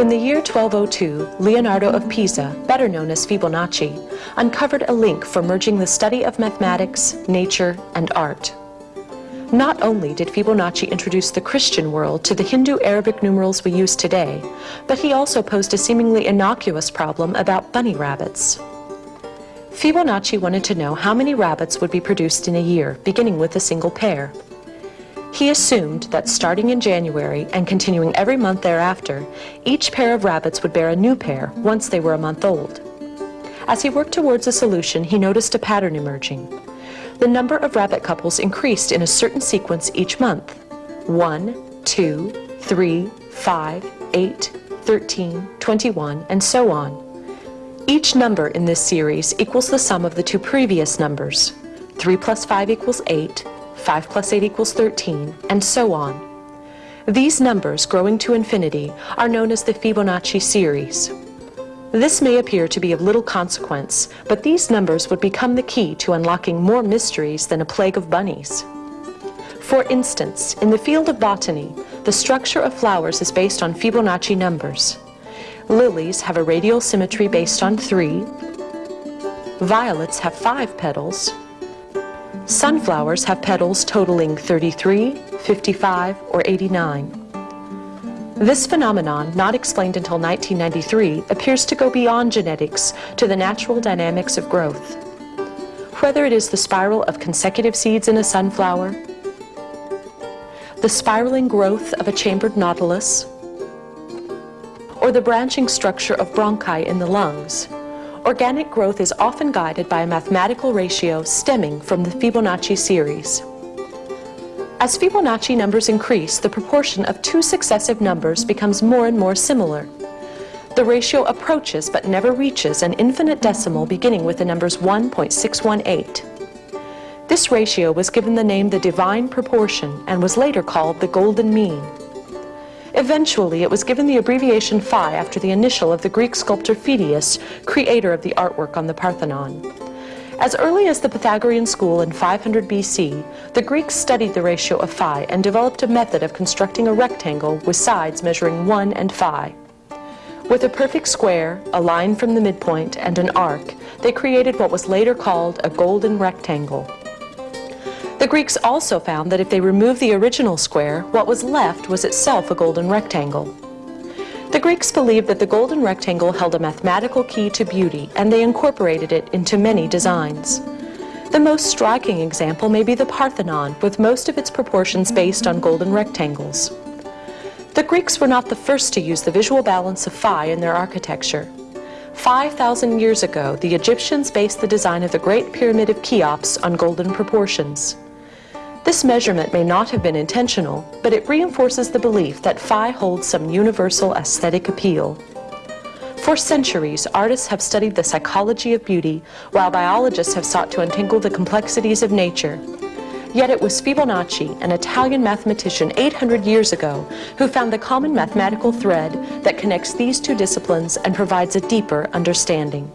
In the year 1202, Leonardo of Pisa, better known as Fibonacci, uncovered a link for merging the study of mathematics, nature, and art. Not only did Fibonacci introduce the Christian world to the Hindu Arabic numerals we use today, but he also posed a seemingly innocuous problem about bunny rabbits. Fibonacci wanted to know how many rabbits would be produced in a year, beginning with a single pair. He assumed that starting in January and continuing every month thereafter, each pair of rabbits would bear a new pair once they were a month old. As he worked towards a solution, he noticed a pattern emerging. The number of rabbit couples increased in a certain sequence each month. 1, 2, 3, 5, 8, 13, 21, and so on. Each number in this series equals the sum of the two previous numbers. 3 plus 5 equals 8, 5 plus 8 equals 13, and so on. These numbers, growing to infinity, are known as the Fibonacci series. This may appear to be of little consequence, but these numbers would become the key to unlocking more mysteries than a plague of bunnies. For instance, in the field of botany, the structure of flowers is based on Fibonacci numbers. Lilies have a radial symmetry based on 3, violets have 5 petals, Sunflowers have petals totaling 33, 55, or 89. This phenomenon, not explained until 1993, appears to go beyond genetics to the natural dynamics of growth. Whether it is the spiral of consecutive seeds in a sunflower, the spiraling growth of a chambered nautilus, or the branching structure of bronchi in the lungs, Organic growth is often guided by a mathematical ratio stemming from the Fibonacci series. As Fibonacci numbers increase, the proportion of two successive numbers becomes more and more similar. The ratio approaches but never reaches an infinite decimal beginning with the numbers 1.618. This ratio was given the name the divine proportion and was later called the golden mean. Eventually, it was given the abbreviation phi after the initial of the Greek sculptor Phidias, creator of the artwork on the Parthenon. As early as the Pythagorean school in 500 BC, the Greeks studied the ratio of phi and developed a method of constructing a rectangle with sides measuring 1 and phi. With a perfect square, a line from the midpoint, and an arc, they created what was later called a golden rectangle. The Greeks also found that if they removed the original square, what was left was itself a golden rectangle. The Greeks believed that the golden rectangle held a mathematical key to beauty, and they incorporated it into many designs. The most striking example may be the Parthenon, with most of its proportions based on golden rectangles. The Greeks were not the first to use the visual balance of phi in their architecture. 5,000 years ago, the Egyptians based the design of the Great Pyramid of Cheops on golden proportions. This measurement may not have been intentional, but it reinforces the belief that phi holds some universal aesthetic appeal. For centuries, artists have studied the psychology of beauty, while biologists have sought to untangle the complexities of nature. Yet it was Fibonacci, an Italian mathematician 800 years ago, who found the common mathematical thread that connects these two disciplines and provides a deeper understanding.